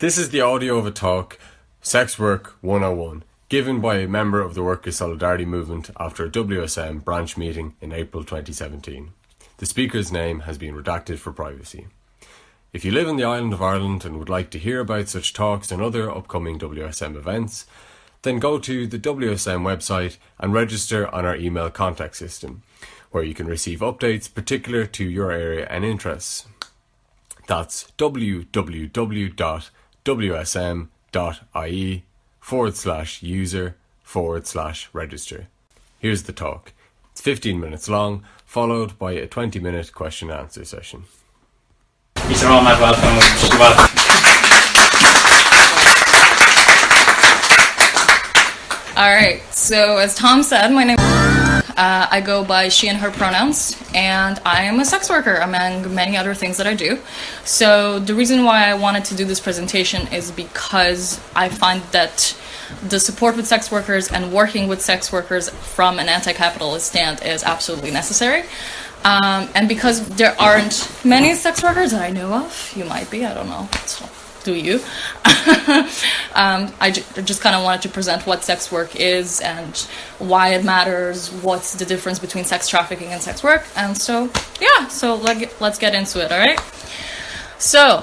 This is the audio of a talk, Sex Work 101, given by a member of the Workers' Solidarity Movement after a WSM branch meeting in April 2017. The speaker's name has been redacted for privacy. If you live in the island of Ireland and would like to hear about such talks and other upcoming WSM events, then go to the WSM website and register on our email contact system, where you can receive updates particular to your area and interests. That's www wsm.ie forward slash user forward slash register. Here's the talk. It's 15 minutes long, followed by a 20 minute question and answer session. Mr. Ahmad, welcome. welcome. All right, so as Tom said, my name uh, I go by she and her pronouns, and I am a sex worker among many other things that I do. So the reason why I wanted to do this presentation is because I find that the support with sex workers and working with sex workers from an anti-capitalist stand is absolutely necessary. Um, and because there aren't many sex workers that I know of, you might be, I don't know. Do you. um, I just kind of wanted to present what sex work is and why it matters, what's the difference between sex trafficking and sex work. And so, yeah, so let, let's get into it, all right? So,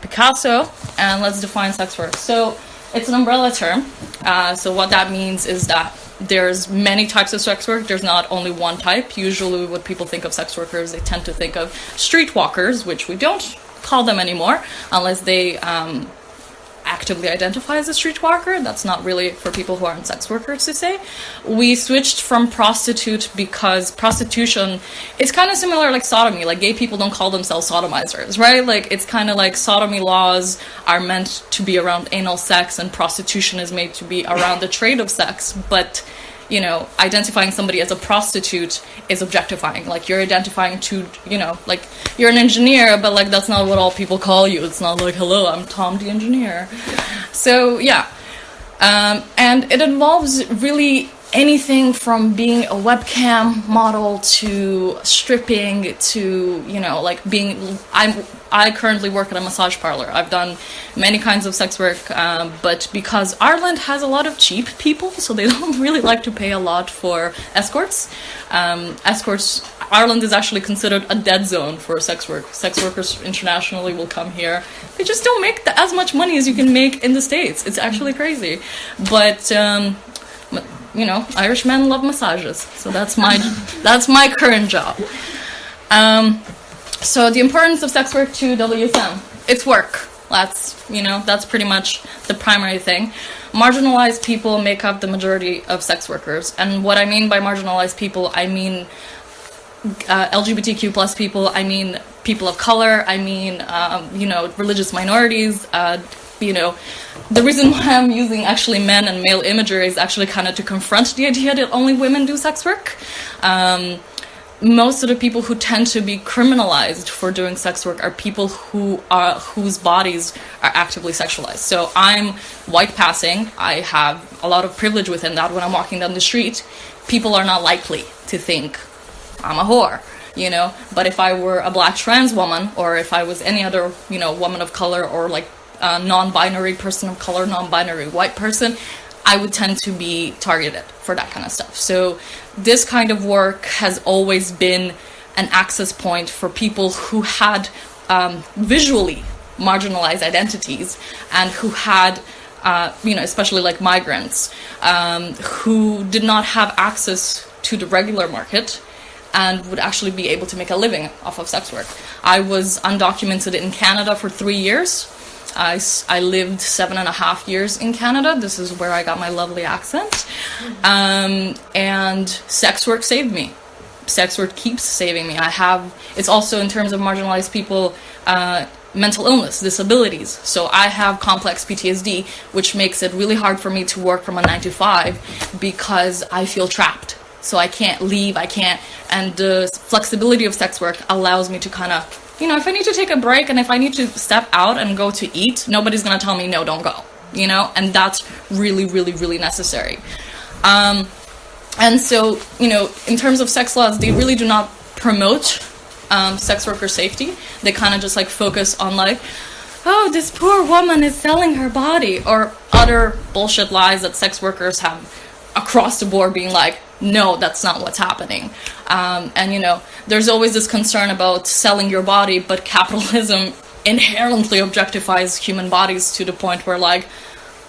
Picasso, and let's define sex work. So, it's an umbrella term. Uh, so, what that means is that there's many types of sex work. There's not only one type. Usually, what people think of sex workers, they tend to think of streetwalkers, which we don't call them anymore unless they um, actively identify as a streetwalker. That's not really for people who aren't sex workers to say. We switched from prostitute because prostitution is kind of similar like sodomy. Like gay people don't call themselves sodomizers, right? Like it's kind of like sodomy laws are meant to be around anal sex and prostitution is made to be around the trade of sex, but you know, identifying somebody as a prostitute is objectifying. Like you're identifying to, you know, like you're an engineer, but like that's not what all people call you. It's not like, hello, I'm Tom the engineer. So yeah, um, and it involves really anything from being a webcam model to stripping to you know like being i'm i currently work at a massage parlor. I've done many kinds of sex work um, but because ireland has a lot of cheap people so they don't really like to pay a lot for escorts um, escorts ireland is actually considered a dead zone for sex work. Sex workers internationally will come here. They just don't make the, as much money as you can make in the states. It's actually crazy. But um, you know, Irish men love massages, so that's my that's my current job. Um, so the importance of sex work to WSM, it's work. That's you know that's pretty much the primary thing. Marginalized people make up the majority of sex workers, and what I mean by marginalized people, I mean uh, LGBTQ plus people. I mean people of color. I mean um, you know religious minorities. Uh, you know, the reason why I'm using actually men and male imagery is actually kind of to confront the idea that only women do sex work. Um, most of the people who tend to be criminalized for doing sex work are people who are whose bodies are actively sexualized. So I'm white passing. I have a lot of privilege within that. When I'm walking down the street, people are not likely to think I'm a whore you know but if i were a black trans woman or if i was any other you know woman of color or like uh, non-binary person of color, non-binary white person, I would tend to be targeted for that kind of stuff. So this kind of work has always been an access point for people who had um, visually marginalized identities and who had uh, you know, especially like migrants, um, who did not have access to the regular market and would actually be able to make a living off of sex work. I was undocumented in Canada for three years I, I lived seven and a half years in Canada. This is where I got my lovely accent. Um, and sex work saved me. Sex work keeps saving me. I have, it's also in terms of marginalized people, uh, mental illness, disabilities. So I have complex PTSD, which makes it really hard for me to work from a nine to five because I feel trapped. So I can't leave, I can't, and the flexibility of sex work allows me to kind of you know, if I need to take a break and if I need to step out and go to eat, nobody's gonna tell me, no, don't go, you know, and that's really, really, really necessary. Um, and so, you know, in terms of sex laws, they really do not promote um, sex worker safety. They kind of just like focus on like, oh, this poor woman is selling her body, or other bullshit lies that sex workers have across the board being like, no, that's not what's happening. Um, and you know, there's always this concern about selling your body, but capitalism inherently objectifies human bodies to the point where like,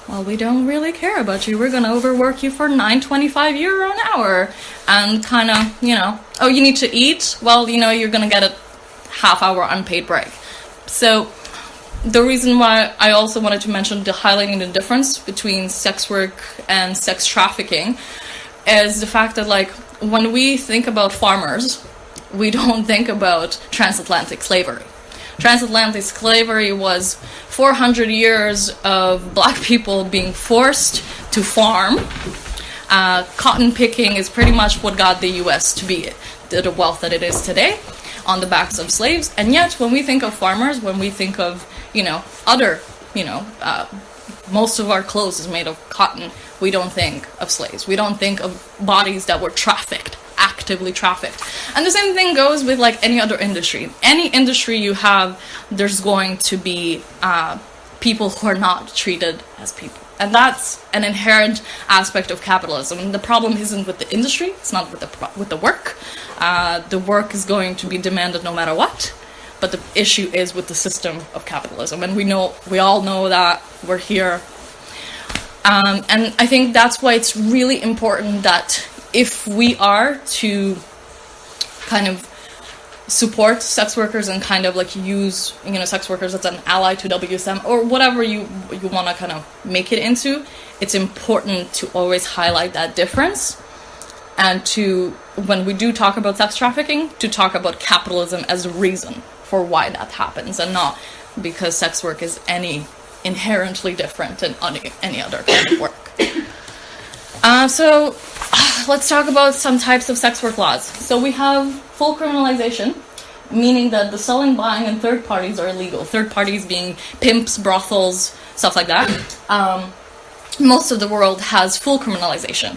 well, we don't really care about you. We're gonna overwork you for 9.25 euro an hour, and kind of, you know, oh, you need to eat. Well, you know, you're gonna get a half hour unpaid break. So the reason why I also wanted to mention the highlighting the difference between sex work and sex trafficking is the fact that like when we think about farmers, we don't think about transatlantic slavery. Transatlantic slavery was 400 years of black people being forced to farm. Uh, cotton picking is pretty much what got the US to be the wealth that it is today on the backs of slaves. And yet, when we think of farmers, when we think of you know, other, you know, uh, most of our clothes is made of cotton. We don't think of slaves. We don't think of bodies that were trafficked, actively trafficked. And the same thing goes with like any other industry. Any industry you have, there's going to be uh, people who are not treated as people. And that's an inherent aspect of capitalism. And the problem isn't with the industry; it's not with the with the work. Uh, the work is going to be demanded no matter what but the issue is with the system of capitalism and we know we all know that we're here. Um, and i think that's why it's really important that if we are to kind of support sex workers and kind of like use you know sex workers as an ally to WSM or whatever you you want to kind of make it into it's important to always highlight that difference and to when we do talk about sex trafficking to talk about capitalism as a reason for why that happens and not because sex work is any inherently different than any other kind of work. Uh, so let's talk about some types of sex work laws. So we have full criminalization, meaning that the selling, buying, and third parties are illegal. Third parties being pimps, brothels, stuff like that. Um, most of the world has full criminalization.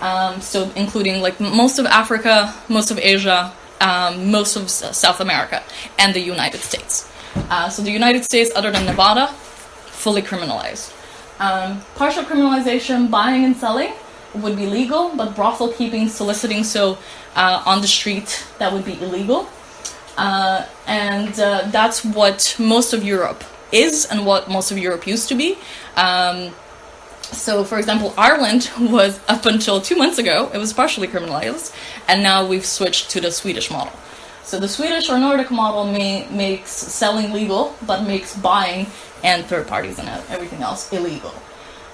Um, so including like most of Africa, most of Asia, um, most of South America and the United States. Uh, so the United States, other than Nevada, fully criminalized. Um, partial criminalization, buying and selling would be legal, but brothel keeping, soliciting, so uh, on the street, that would be illegal. Uh, and uh, that's what most of Europe is and what most of Europe used to be. Um, so, for example, Ireland was up until two months ago, it was partially criminalized, and now we've switched to the Swedish model. So, the Swedish or Nordic model may, makes selling legal, but makes buying and third parties and everything else illegal.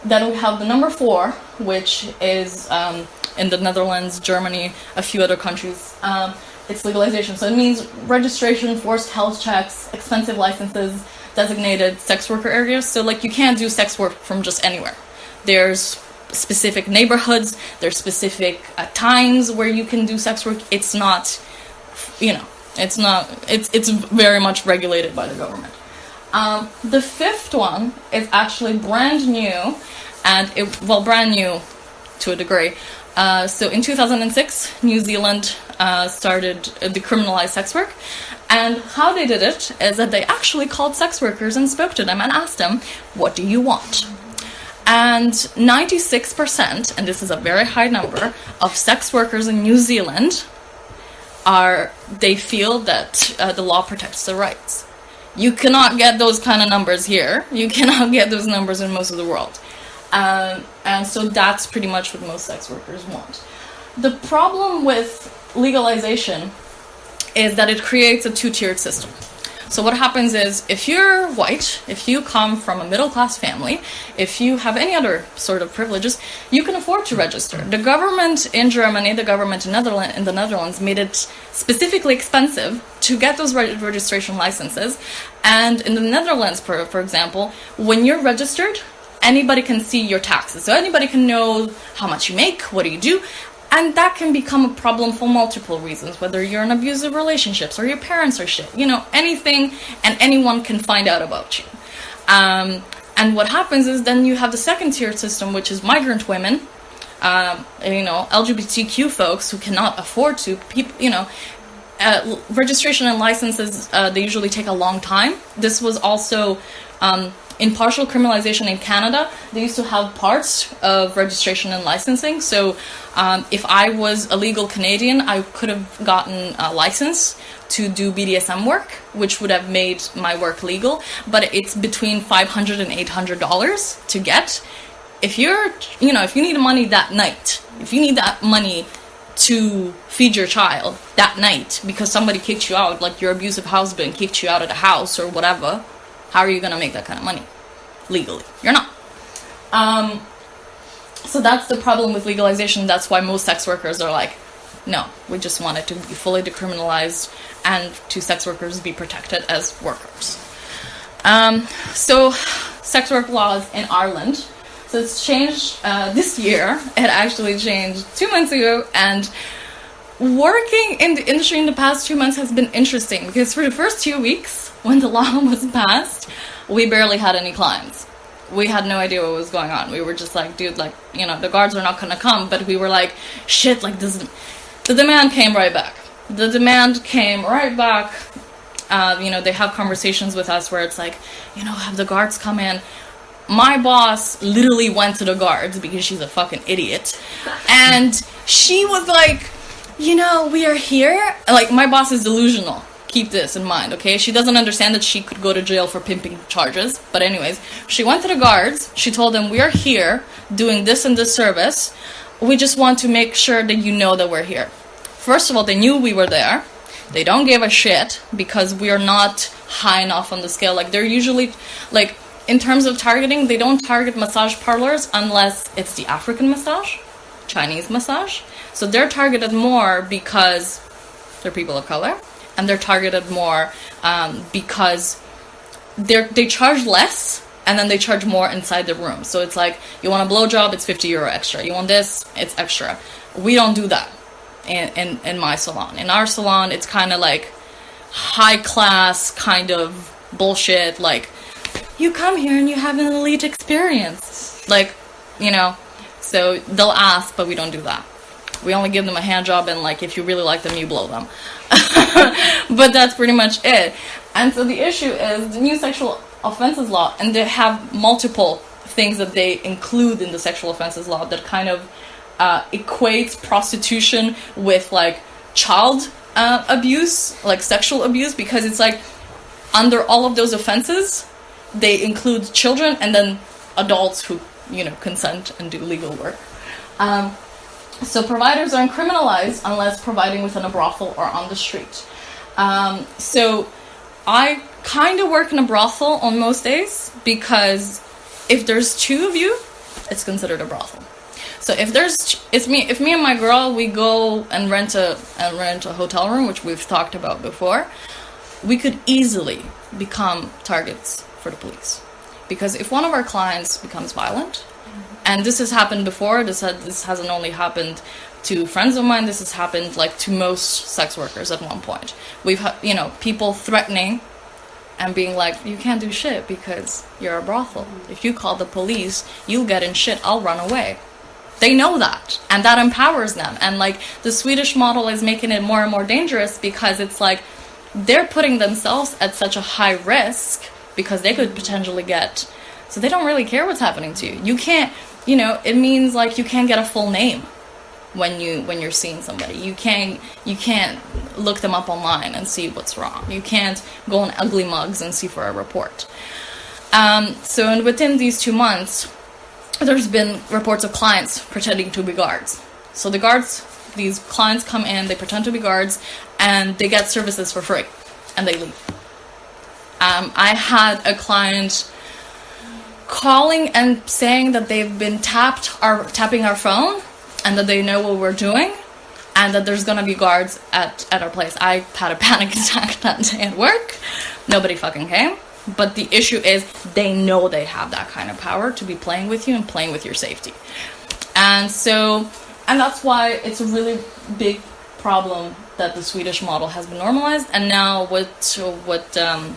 Then we have the number four, which is um, in the Netherlands, Germany, a few other countries. Um, it's legalization. So, it means registration, forced health checks, expensive licenses, designated sex worker areas. So, like, you can't do sex work from just anywhere there's specific neighborhoods, there's specific uh, times where you can do sex work. It's not, you know, it's not, it's, it's very much regulated by the government. Um, the fifth one is actually brand new, and it, well, brand new to a degree. Uh, so in 2006, New Zealand uh, started uh, decriminalized sex work. And how they did it is that they actually called sex workers and spoke to them and asked them, What do you want? And 96%, and this is a very high number, of sex workers in New Zealand are, they feel that uh, the law protects their rights. You cannot get those kind of numbers here. You cannot get those numbers in most of the world. Um, and so that's pretty much what most sex workers want. The problem with legalization is that it creates a two tiered system. So what happens is if you're white, if you come from a middle class family, if you have any other sort of privileges, you can afford to register. The government in Germany, the government in, Netherlands, in the Netherlands made it specifically expensive to get those re registration licenses. And in the Netherlands, for, for example, when you're registered, anybody can see your taxes. So anybody can know how much you make, what do you do, and that can become a problem for multiple reasons, whether you're in abusive relationships or your parents are shit. You know, anything and anyone can find out about you. Um, and what happens is then you have the second tier system, which is migrant women, um, you know, LGBTQ folks who cannot afford to, people, you know, uh, registration and licenses uh, they usually take a long time. This was also um, in partial criminalization in Canada. They used to have parts of registration and licensing. So um, if I was a legal Canadian, I could have gotten a license to do BDSM work, which would have made my work legal. But it's between $500 and $800 to get. If you're, you know, if you need money that night, if you need that money to feed your child that night because somebody kicked you out, like your abusive husband kicked you out of the house or whatever, how are you gonna make that kind of money legally? You're not. Um, so that's the problem with legalization. That's why most sex workers are like, no, we just want it to be fully decriminalized and to sex workers be protected as workers. Um, so, sex work laws in Ireland. So it's changed uh, this year. It actually changed two months ago, and working in the industry in the past two months has been interesting because for the first two weeks when the law was passed, we barely had any clients. We had no idea what was going on. We were just like, dude, like, you know, the guards are not gonna come, but we were like, shit, like this. The demand came right back. The demand came right back. Uh, you know, they have conversations with us where it's like, you know, have the guards come in. My boss literally went to the guards because she's a fucking idiot. And she was like, you know, we are here. Like, my boss is delusional. Keep this in mind, okay? She doesn't understand that she could go to jail for pimping charges. But, anyways, she went to the guards. She told them, We are here doing this and this service. We just want to make sure that you know that we're here. First of all, they knew we were there. They don't give a shit because we are not high enough on the scale. Like, they're usually, like, in terms of targeting, they don't target massage parlors unless it's the African massage, Chinese massage. So they're targeted more because they're people of color, and they're targeted more um, because they they charge less and then they charge more inside the room. So it's like you want a blowjob, it's 50 euro extra. You want this, it's extra. We don't do that in, in, in my salon. In our salon, it's kind of like high class kind of bullshit. Like, you come here and you have an elite experience. Like, you know, so they'll ask, but we don't do that. We only give them a hand job and like if you really like them, you blow them. but that's pretty much it. And so the issue is the new sexual offenses law, and they have multiple things that they include in the sexual offenses law that kind of uh, equates prostitution with like child uh, abuse, like sexual abuse, because it's like under all of those offenses, they include children and then adults who you know consent and do legal work. Um, so providers aren't criminalized unless providing within a brothel or on the street. Um, so I kind of work in a brothel on most days because if there's two of you, it's considered a brothel. So if there's it's me if me and my girl we go and rent a and rent a hotel room, which we've talked about before, we could easily become targets for the police. Because if one of our clients becomes violent, and this has happened before, this had, this hasn't only happened to friends of mine, this has happened like to most sex workers at one point. We've had, you know, people threatening and being like, you can't do shit because you're a brothel. If you call the police, you'll get in shit, I'll run away. They know that, and that empowers them. And like the Swedish model is making it more and more dangerous because it's like they're putting themselves at such a high risk because they could potentially get. So they don't really care what's happening to you. You can't, you know, it means like you can't get a full name when you when you're seeing somebody. You can't you can't look them up online and see what's wrong. You can't go on ugly mugs and see for a report. Um, so and within these two months, there's been reports of clients pretending to be guards. So the guards, these clients come in, they pretend to be guards, and they get services for free, and they leave. Um, I had a client calling and saying that they've been tapped, are tapping our phone, and that they know what we're doing, and that there's gonna be guards at at our place. I had a panic attack that day at work. Nobody fucking came. But the issue is they know they have that kind of power to be playing with you and playing with your safety. And so, and that's why it's a really big problem that the Swedish model has been normalized. And now what what um,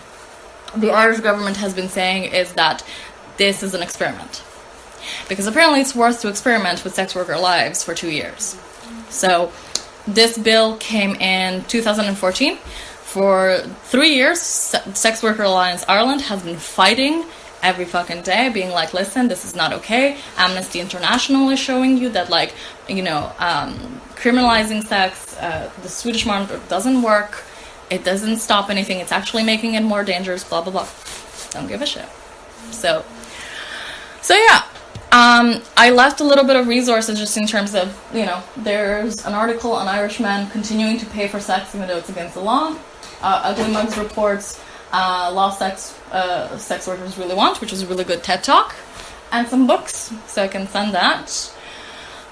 the Irish government has been saying is that this is an experiment. Because apparently it's worth to experiment with sex worker lives for two years. So this bill came in 2014. For three years, Sex Worker Alliance Ireland has been fighting every fucking day, being like, listen, this is not okay. Amnesty International is showing you that, like, you know, um, criminalizing sex, uh, the Swedish model doesn't work. It doesn't stop anything. It's actually making it more dangerous, blah, blah, blah. Don't give a shit. So, so yeah, um, I left a little bit of resources just in terms of, you know, there's an article on Irishmen continuing to pay for sex even though it's against the law. Uh, Ugly Mugs reports uh, law sex uh, sex workers really want, which is a really good TED talk, and some books, so I can send that.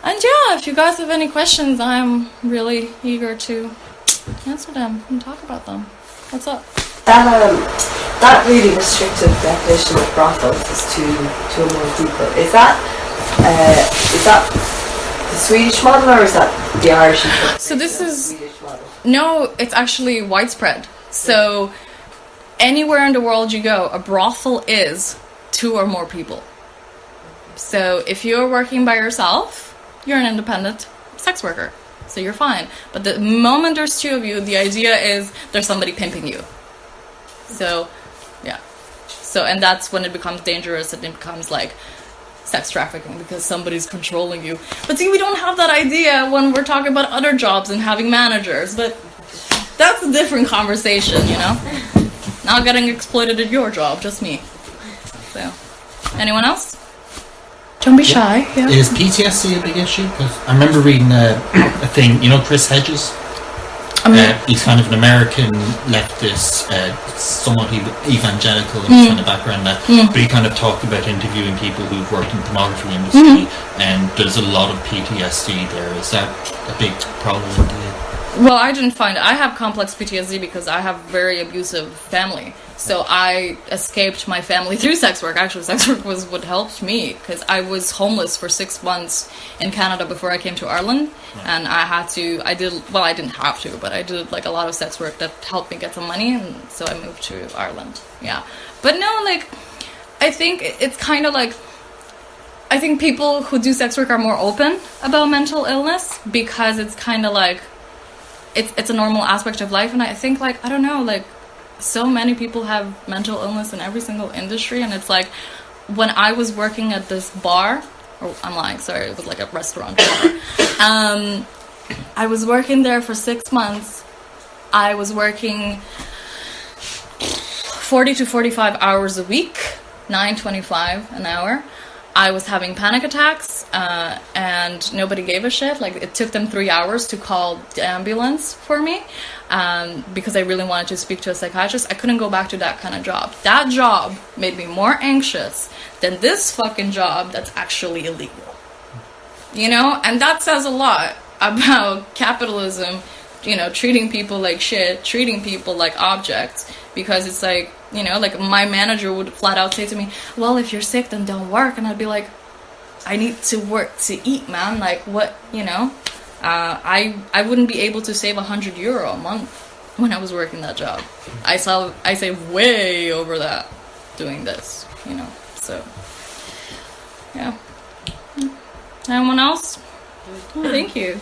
And yeah, if you guys have any questions, I'm really eager to answer them and talk about them. What's up? That um, that really restrictive definition of brothels is to to a more people. Is that uh, is that the Swedish model or is that the Irish? Model? So this is Swedish model. No, it's actually widespread. So anywhere in the world you go, a brothel is two or more people. So if you're working by yourself, you're an independent sex worker. So you're fine. But the moment there's two of you, the idea is there's somebody pimping you. So, yeah. So, and that's when it becomes dangerous and it becomes like sex trafficking because somebody's controlling you. But see, we don't have that idea when we're talking about other jobs and having managers. But that's a different conversation, you know? Not getting exploited at your job, just me. So, anyone else? Don't be shy. Yeah. Is PTSD a big issue? Because I remember reading a, a thing. You know, Chris Hedges. Uh, he's kind of an American leftist, uh, somewhat ev- evangelical in his kind of background. That, but he kind of talked about interviewing people who've worked in the pornography industry, and there's a lot of PTSD there. Is that a big problem? Well, I didn't find It. I have complex PTSD because I have very abusive family. So I escaped my family through sex work. Actually, sex work was what helped me because I was homeless for six months in Canada before I came to Ireland, and I had to. I did well. I didn't have to, but I did like a lot of sex work that helped me get some money, and so I moved to Ireland. Yeah, but no, like I think it's kind of like I think people who do sex work are more open about mental illness because it's kind of like it's it's a normal aspect of life and I think like I don't know like so many people have mental illness in every single industry and it's like when I was working at this bar or I'm lying sorry it was like a restaurant. Um I was working there for 6 months. I was working 40 to 45 hours a week 9.25 an hour. I was having panic attacks, uh, and nobody gave a shit. Like it took them three hours to call the ambulance for me, um, because I really wanted to speak to a psychiatrist. I couldn't go back to that kind of job. That job made me more anxious than this fucking job that's actually illegal. You know, and that says a lot about capitalism. You know, treating people like shit, treating people like objects, because it's like you know, like my manager would flat out say to me, "Well, if you're sick, then don't work," and I'd be like, "I need to work to eat, man. Like, what, you know? Uh, I I wouldn't be able to save a hundred euro a month when I was working that job. I saw I save way over that doing this, you know. So, yeah. Anyone else? Oh, thank you.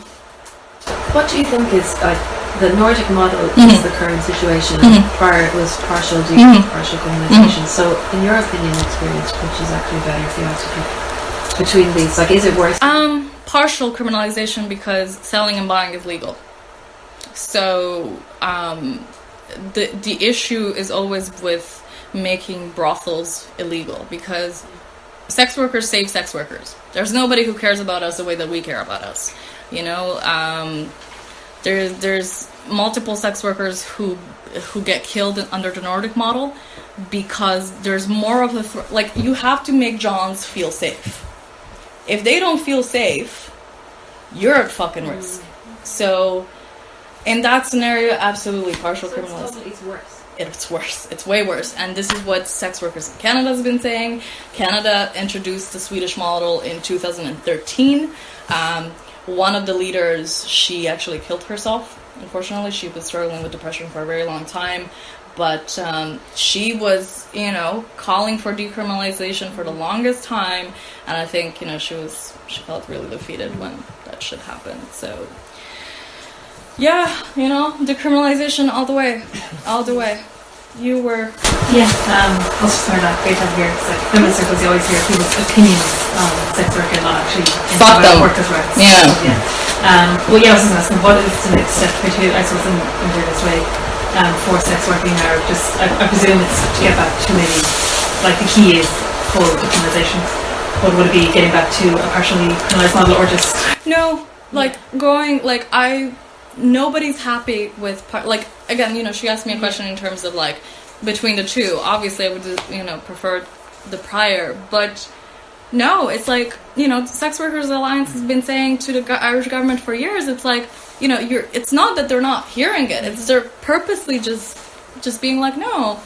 What do you think is like the Nordic model is mm-hmm. the current situation, and prior it was partial de- mm-hmm. partial criminalization. So, in your opinion, experience, which is actually better if you have to pick between these? Like, is it worse? Um, partial criminalization because selling and buying is legal. So, um, the the issue is always with making brothels illegal because sex workers save sex workers. There's nobody who cares about us the way that we care about us. You know, um, there's there's multiple sex workers who who get killed under the Nordic model because there's more of a thr like you have to make Johns feel safe. If they don't feel safe, you're at fucking risk. So, in that scenario, absolutely partial criminalization it's worse. it's worse. It's way worse. And this is what sex workers in Canada has been saying. Canada introduced the Swedish model in 2013. Um, one of the leaders, she actually killed herself. Unfortunately, she was struggling with depression for a very long time. But um, she was, you know, calling for decriminalization for the longest time. And I think, you know, she was, she felt really defeated when that shit happened. So, yeah, you know, decriminalization all the way, all the way. You were Yeah, um, also sorry that great to have here. It's like feminist circles, you always hear people's opinions on sex work and not actually Fuck them. workers' rights. Yeah. So, yeah. Um, well, yeah, I was just asking, what is the next step for you, I suppose, in, in this way, um, for sex working or just, I, I presume it's to get back to maybe, like the key is full decriminalisation. What would it be, getting back to a partially criminalised model or just, No, like going like I nobody's happy with part like again, you know, she asked me a question in terms of like between the two. Obviously, I would you know prefer the prior, but no, it's like you know, Sex Workers Alliance has been saying to the Irish government for years. It's like you know, you're. It's not that they're not hearing it. It's they're purposely just just being like no.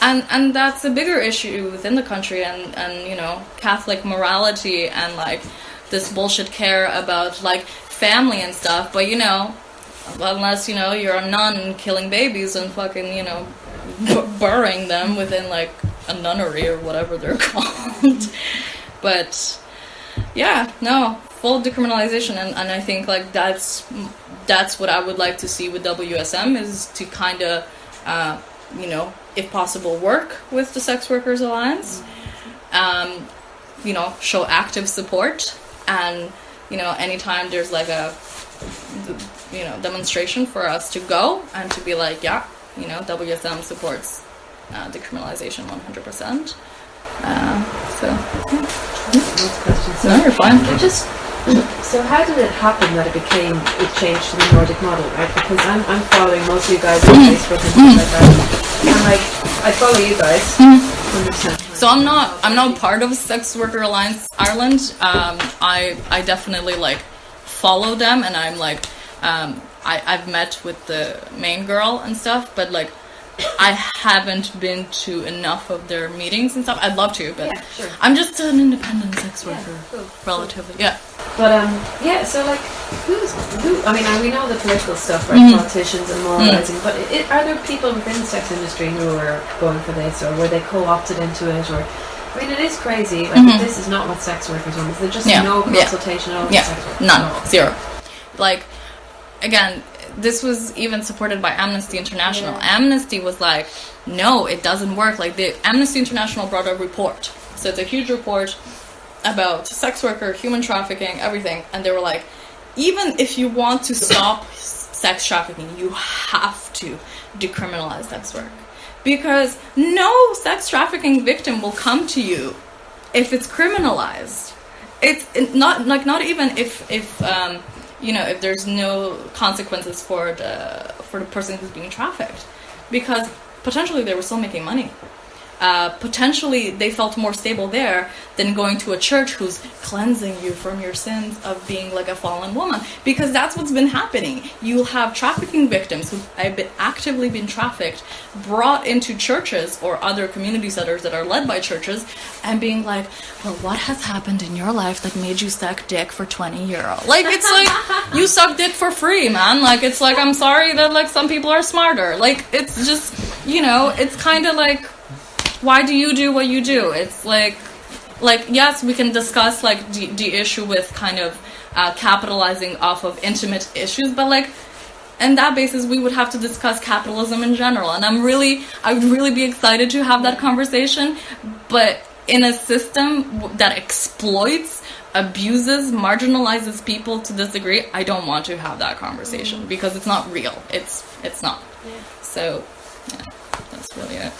And and that's a bigger issue within the country and and you know Catholic morality and like this bullshit care about like family and stuff. But you know, unless you know you're a nun killing babies and fucking you know b- burying them within like a nunnery or whatever they're called. but yeah, no, full decriminalization, and, and I think like that's that's what I would like to see with WSM is to kind of, uh, you know, if possible, work with the Sex Workers Alliance, um, you know, show active support, and you know, anytime there's like a, you know, demonstration for us to go and to be like, yeah, you know, WSM supports uh, decriminalization 100%. Uh, so, questions? no, you're fine. Just so how did it happen that it became it changed to the Nordic model, right? Because I'm I'm following most of you guys on Facebook and things like that. And like I follow you guys, hundred percent. So I'm not I'm not part of Sex Worker Alliance Ireland. Um, I I definitely like follow them and I'm like um, I I've met with the main girl and stuff, but like I haven't been to enough of their meetings and stuff. I'd love to, but Yeah, sure. I'm just an independent sex Yeah, worker, cool. relatively. Yeah. But um, yeah. So like, who's who? I mean, we know the political stuff, right? Mm-hmm. Politicians and moralizing. But it, are there people within the sex industry who are going for this, or were they co-opted into it, or? I mean, it is crazy. Like, this is not what sex workers want. Is there just Mm-hmm. Yeah, no yeah. consultation at all? Yeah, none, No. zero. Like, again, this was even supported by Amnesty International. Yeah. Amnesty was like, no, it doesn't work. Like, the Amnesty International brought a report. So it's a huge report about sex worker, human trafficking, everything. And they were like, even if you want to stop sex trafficking, you have to decriminalize sex work. Because no sex trafficking victim will come to you if it's criminalized it's not like not even if if um, you know if there's no consequences for the for the person who's being trafficked. Because potentially they were still making money uh, potentially they felt more stable there than going to a church who's cleansing you from your sins of being like a fallen woman. Because that's what's been happening. You'll have trafficking victims who have been actively been trafficked brought into churches or other community centers that are led by churches and being like well what has happened in your life that made you suck dick for 20 euro? Like it's like you suck dick for free man. Like it's like i'm sorry that like some people are smarter. Like it's just you know it's kind of like why do you do what you do? It's like like yes we can discuss like the, the issue with kind of uh, capitalizing off of intimate issues but like and that basis we would have to discuss capitalism in general. And i'm really i would really be excited to have that conversation but in a system that exploits abuses marginalizes people to this degree i don't want to have that conversation because it's not real. It's it's not. Yeah. so yeah that's really it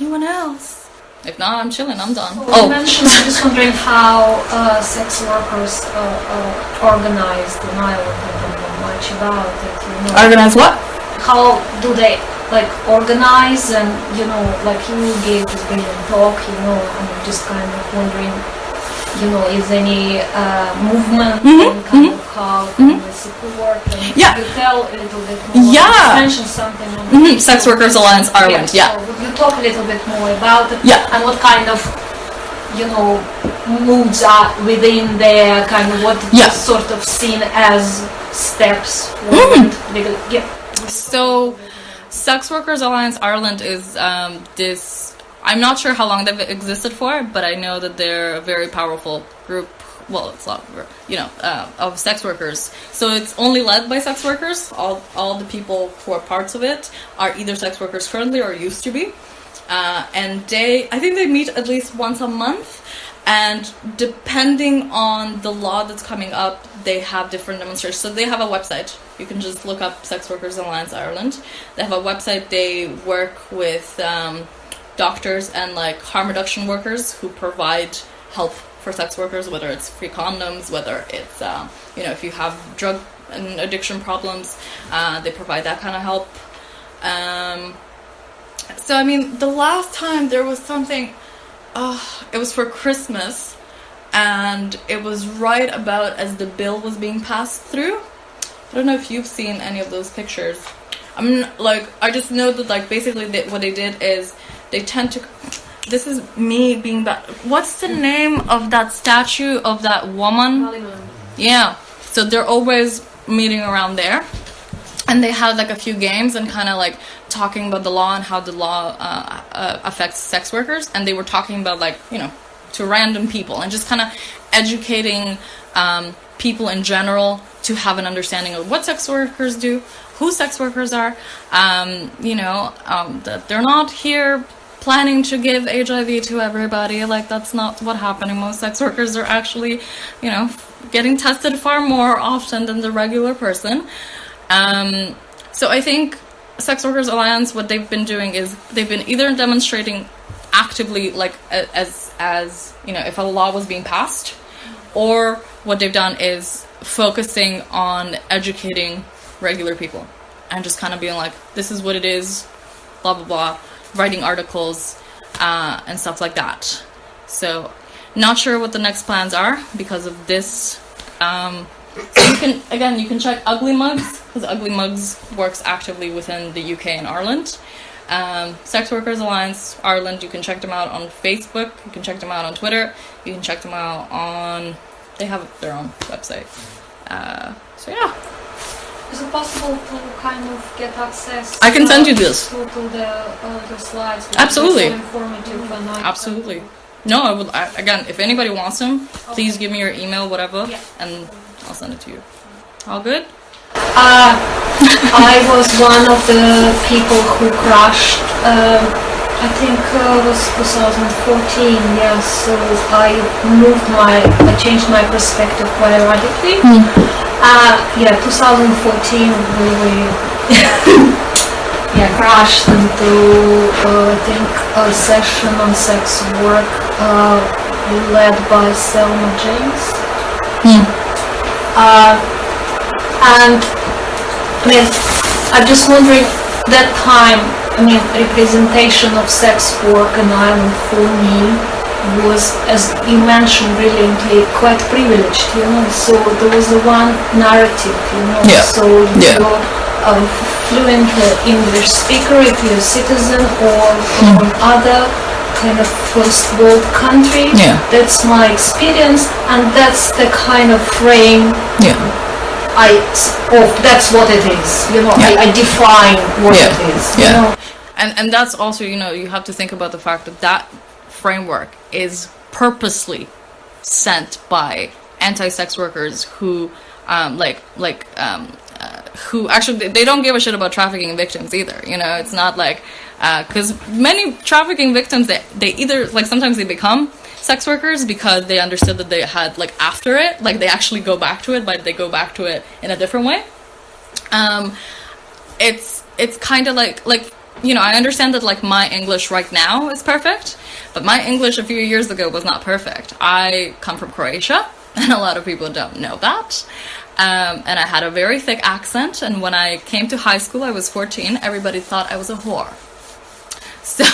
anyone else if not i'm chilling i'm done You oh mentioned, I'm just wondering how uh, sex workers uh, uh, organized in Ireland. I don't know much about it. You know, organize what how do they like organize and you know, like you gave this brilliant talk. You know, I'm just kind of wondering. You know, is any uh, movement and kind of how can they support? Mm-hmm. Yeah. you tell a little bit more? Yeah. You mentioned something. Mhm, Sex Workers Alliance Ireland, yeah. So would you talk a little bit more about it? Yeah. And what kind of, you know, moods are within there, kind of what Yeah. is sort of seen as steps? Because, yeah. So, Sex Workers Alliance Ireland is um, this. I'm not sure how long they've existed for, but I know that they're a very powerful group well, it's a lot, of, you know, uh, of sex workers. So it's only led by sex workers. All all the people who are parts of it are either sex workers currently or used to be. Uh, and they, I think they meet at least once a month. And depending on the law that's coming up, they have different demonstrations. So they have a website. You can just look up Sex Workers Alliance Ireland. They have a website. They work with um, doctors and like harm reduction workers who provide help for sex workers, whether it's free condoms, whether it's um, you know if you have drug and addiction problems, uh, they provide that kind of help. Um, so I mean, the last time there was something, uh, it was for Christmas, and it was right about as the bill was being passed through. I don't know if you've seen any of those pictures. I'm like, I just know that like basically they, what they did is they tend to. This is me being bad. What's the name of that statue of that woman? Yeah. So they're always meeting around there. And they had like a few games and kind of like talking about the law and how the law uh, uh, affects sex workers. And they were talking about like, you know, to random people and just kind of educating um, people in general to have an understanding of what sex workers do, who sex workers are, um, you know, um, that they're not here planning to give HIV to everybody. Like that's not what happening. Most sex workers are actually, you know, getting tested far more often than the regular person. Um, so I think Sex Workers Alliance, what they've been doing is they've been either demonstrating actively, like as as you know, if a law was being passed, or what they've done is focusing on educating regular people and just kind of being like, this is what it is, blah blah blah, writing articles uh, and stuff like that. So, not sure what the next plans are because of this. Um, so you can again you can check Ugly Mugs because Ugly Mugs works actively within the UK and Ireland. Um, Sex Workers Alliance Ireland. You can check them out on Facebook. You can check them out on Twitter. You can check them out on. They have their own website. Uh, so yeah. Is it possible to kind of get access? I can send you uh, this. To, to the, uh, the slides. Absolutely. So informative and I, Absolutely. No, I would. I, again, if anybody wants them, please give me your email, whatever, Yeah. and I'll send it to you. All good? Uh, I was one of the people who crashed. Um, I think uh, it was 2014. Yes, so I moved my, I changed my perspective quite radically. Uh, yeah, 2014 really. Yeah, crashed into uh, I think a session on sex work uh, led by Selma James. Uh, and I mean, I'm just wondering that time. I mean, representation of sex work in Ireland for me was, as you mentioned brilliantly, quite privileged. You know, so there was a one narrative. You know, Yeah. so Yeah. you're a fluent uh, English speaker if you're a citizen or from other kind of first world country. Yeah. That's my experience, and that's the kind of frame Yeah. I oh that's what it is. You know, Yeah. I, I define what Yeah. it is. You Yeah. know, And and that's also you know you have to think about the fact that that framework is purposely sent by anti-sex workers who um, like like um, uh, who actually they- don't give a shit about trafficking victims either. You know, it's not like because many trafficking victims they they either like sometimes they become sex workers because they understood that they had like after it like they actually go back to it but they go back to it in a different way um it's it's kind of like like you know i understand that like my english right now is perfect but my english a few years ago was not perfect. I come from croatia and a lot of people don't know that. Um, and i had a very thick accent and when i came to high school i was 14 everybody thought i was a whore. So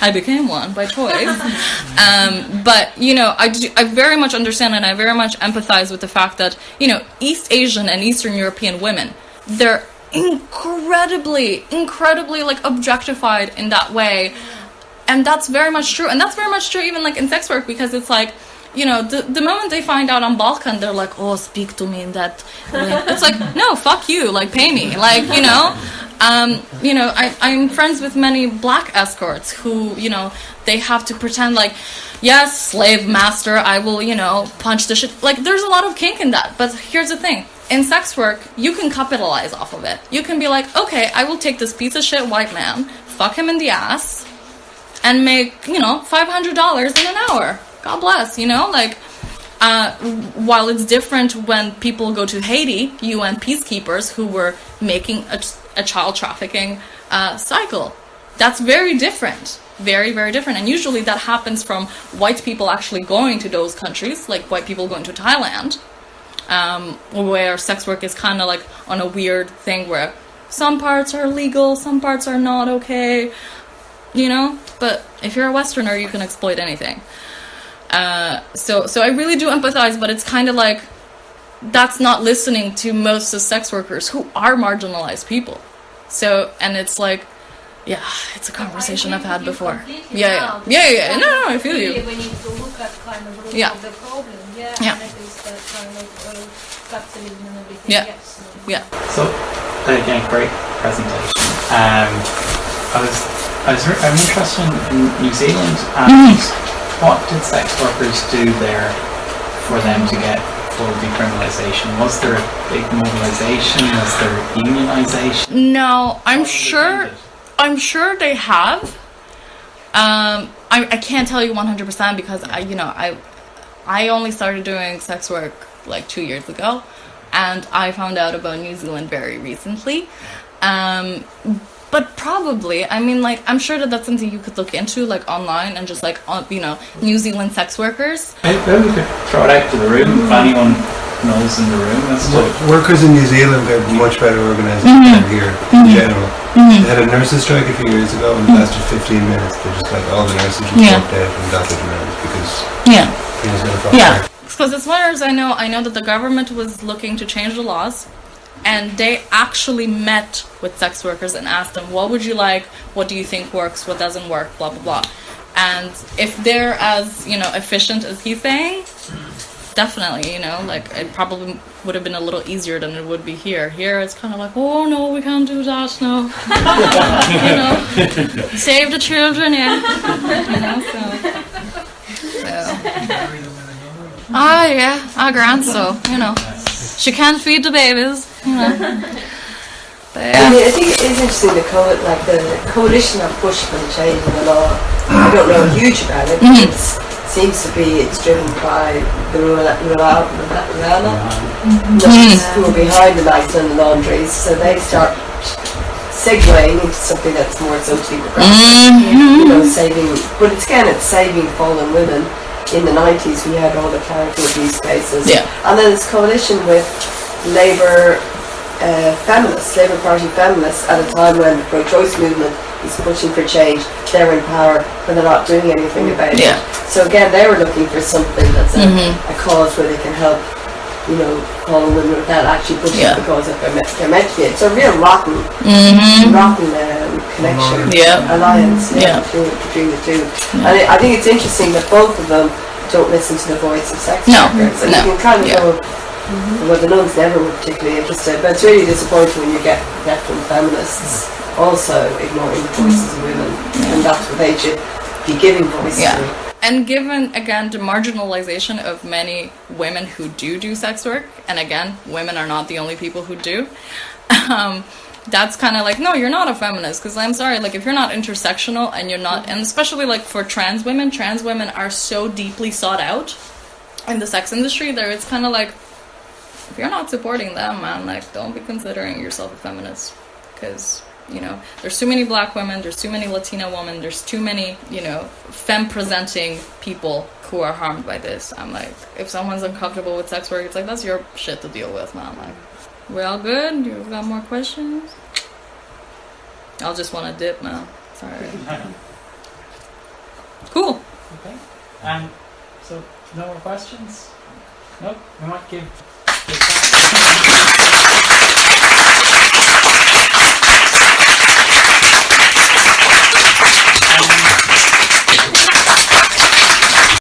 I became one by choice. um, but you know, I, do, I very much understand and I very much empathize with the fact that you know East Asian and Eastern European women, they're incredibly, incredibly like objectified in that way, and that's very much true. And that's very much true even like in sex work because it's like. You know, the, the moment they find out on Balkan, they're like, "Oh, speak to me in that." way." It's like, no, fuck you. Like, pay me. Like, you know, Um, you know, I, I'm friends with many black escorts who, you know, they have to pretend like, yes, slave master, I will, you know, punch the shit. Like, there's a lot of kink in that. But here's the thing in sex work, you can capitalize off of it. You can be like, okay, I will take this piece of shit white man, fuck him in the ass, and make, you know, $500 in an hour. God bless, you know? Like, uh, while it's different when people go to Haiti, UN peacekeepers who were making a, a child trafficking uh, cycle. That's very different. Very, very different. And usually that happens from white people actually going to those countries, like white people going to Thailand, um, where sex work is kind of like on a weird thing where some parts are legal, some parts are not okay, you know? But if you're a Westerner, you can exploit anything. Uh, so, so I really do empathize, but it's kind of like that's not listening to most of sex workers who are marginalized people. So, and it's like, yeah, it's a conversation I've had before. Yeah, yeah, yeah, yeah. No, no, I feel really you. We need to look at kind of root Yeah. of the problem. Yeah, Yeah. and it is that kind of uh, capitalism and everything. Yeah. Yes. Yeah. So, again, great presentation. Um, I was, I was, I'm interested in New Zealand and what did sex workers do there for them to get full decriminalisation? Was there a big mobilisation? Was there unionisation? No, I'm sure. I'm sure they have. Um, I, I can't tell you 100% because I, you know, I, I only started doing sex work like two years ago, and I found out about New Zealand very recently. Um, but probably, I mean, like, I'm sure that that's something you could look into, like, online and just like, on, you know, New Zealand sex workers. Maybe we could throw it out to the room if anyone knows in the room as to Workers in New Zealand are much better organised mm-hmm. than here in mm-hmm. general. Mm-hmm. They had a nurses' strike a few years ago and it lasted 15 minutes. They're just like all the nurses just Yeah. walked out and got the demand because Yeah. he was going to fuck Yeah, because as far as I know, I know that the government was looking to change the laws, and they actually met with sex workers and asked them, "What would you like? What do you think works? What doesn't work? Blah blah blah." And if they're as you know efficient as he's saying, definitely, you know, like it probably would have been a little easier than it would be here. Here, it's kind of like, "Oh no, we can't do that. No, you know, save the children." Yeah, you know, so. so. Ah, yeah, our grand so, you know. She can't feed the babies, you know. But I mean, I think it is interesting the co- like the coalition of push for the change in the law. I don't know huge about it, but it seems to be it's driven by the Ruhama Ruhama mm-hmm. hmm. who are behind the nights and the laundries, so they start segueing into something that's more socially progressive. Mm-hmm. You know, saving, but it's again, it's saving fallen women. In the 90s, we had all the clerical abuse cases, Yeah. and then this coalition with Labour uh, feminists, Labour Party feminists, at a time when the pro-choice movement is pushing for change, they're in power, but they're not doing anything about Yeah. it. So again, they were looking for something that's a, mm-hmm. a cause where they can help, you know, call women without actually pushing Yeah. the cause that they're, me- they're meant to be. It's a real rotten, mm-hmm. rotten um, connection, Yeah. alliance yeah, Yeah. Between, between the two. And I I think it's interesting that both of them don't listen to the voice of sex No, workers. And no, you can kind of yeah. go, mm-hmm. well, the nuns never were particularly interested, but it's really disappointing when you get veteran feminists also ignoring the voices of women, and that's what they should be giving voice Yeah. to. And given again the marginalization of many women who do do sex work, and again, women are not the only people who do. Um, that's kind of like no, you're not a feminist because I'm sorry, like if you're not intersectional and you're not, and especially like for trans women, trans women are so deeply sought out in the sex industry. There, it's kind of like if you're not supporting them, man, like don't be considering yourself a feminist because you know there's too many black women, there's too many Latina women, there's too many you know femme presenting people who are harmed by this. I'm like, if someone's uncomfortable with sex work, it's like that's your shit to deal with, man. Like, we all good? You got more questions? I'll just want to dip now. Sorry. Cool. Okay. Um, so, no more questions? Nope. We might give.